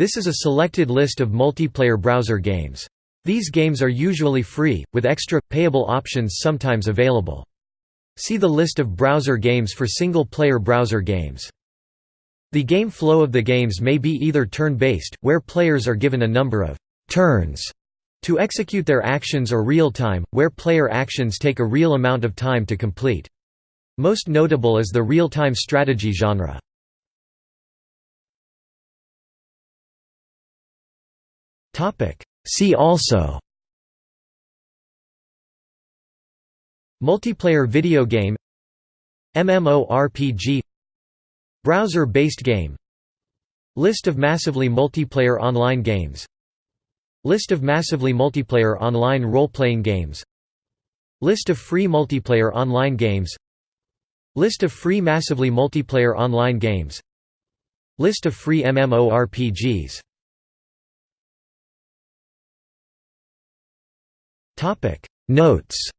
This is a selected list of multiplayer browser games. These games are usually free, with extra, payable options sometimes available. See the list of browser games for single-player browser games. The game flow of the games may be either turn-based, where players are given a number of «turns» to execute their actions or real-time, where player actions take a real amount of time to complete. Most notable is the real-time strategy genre. See also. Multiplayer video game. MMORPG Browser-based game. List of massively multiplayer online games. List of massively multiplayer online role-playing games. List of free multiplayer online games. List of free massively multiplayer online games. List of free MMORPGs Notes